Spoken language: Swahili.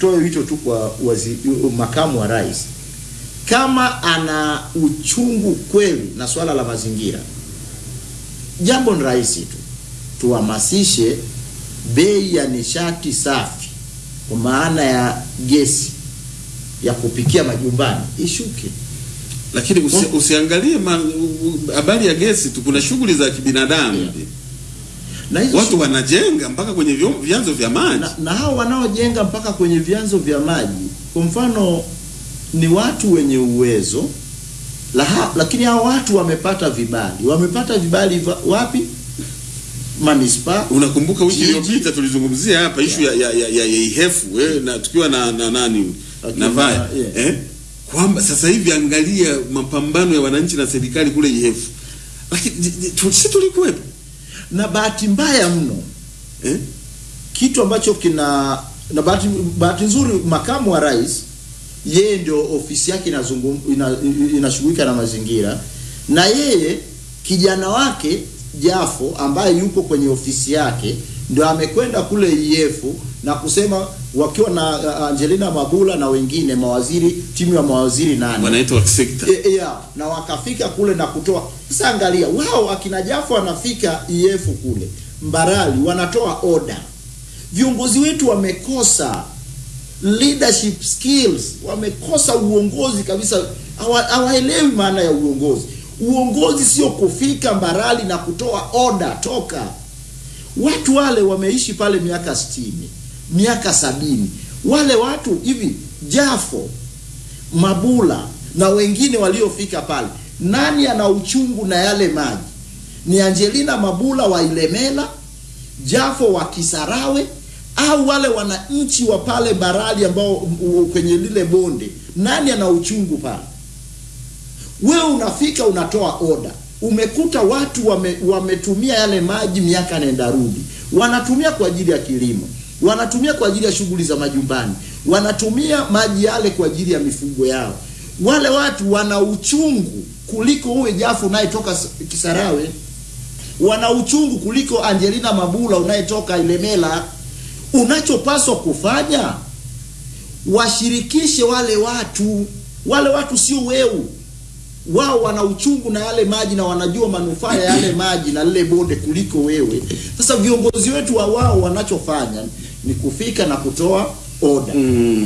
Toe hicho tu kwa wazi, makamu wa rais kama ana uchungu kweli na swala la mazingira, jambo ni rahisi tu, tuhamasishe bei ya nishati safi kwa maana ya gesi ya kupikia majumbani ishuke. Lakini usi, usiangalie habari ya gesi tu, kuna shughuli za kibinadamu Yeah. Na hizo watu wanajenga mpaka kwenye vyanzo vya maji. Na, na hao wanaojenga mpaka kwenye vyanzo vya maji, kwa mfano ni watu wenye uwezo la ha, lakini hao watu wamepata vibali, wamepata vibali wapi? manispa. Unakumbuka wiki iliyopita tulizungumzia hapa ishu ya, ya, ya, ya, ya ihefu eh, na tukiwa na, na nani na vaya yeah. eh, kwamba sasa hivi angalia mapambano ya wananchi na serikali kule ihefu, lakini sisi tulikuwepo Na bahati mbaya mno eh? kitu ambacho kina na bahati, bahati nzuri makamu wa rais yeye ndio ofisi yake inashughulika ina, ina na mazingira, na yeye kijana wake Jafo ambaye yupo kwenye ofisi yake ndio amekwenda kule IEF na kusema wakiwa na uh, Angelina Mabula na wengine mawaziri, timu ya mawaziri nane wanaitwa sekta E, ya, na wakafika kule na kutoa. Sasa angalia, wao akina jafu wanafika iefu kule Mbarali wanatoa oda. Viongozi wetu wamekosa leadership skills, wamekosa uongozi kabisa, hawaelewi maana ya uongozi. Uongozi sio kufika Mbarali na kutoa oda toka. Watu wale wameishi pale miaka sitini, miaka sabini. Wale watu hivi Jafo Mabula na wengine waliofika pale, nani ana uchungu na yale maji? Ni Angelina Mabula wa Ilemela, Jafo wa Kisarawe, au wale wananchi wa pale Barali ambao kwenye lile bonde? Nani ana uchungu pale? Wewe unafika unatoa oda, umekuta watu wame, wametumia yale maji miaka nenda rudi, wanatumia kwa ajili ya kilimo, wanatumia kwa ajili ya shughuli za majumbani, wanatumia maji yale kwa ajili ya mifugo yao. Wale watu wana uchungu kuliko uwe Jafu unayetoka Kisarawe, wana uchungu kuliko Angelina Mabula unayetoka Ilemela. Unachopaswa kufanya washirikishe wale watu, wale watu sio weu wao wana uchungu na yale maji na wanajua manufaa ya yale maji na lile bonde kuliko wewe. Sasa viongozi wetu wa wao wanachofanya ni kufika na kutoa oda. mm.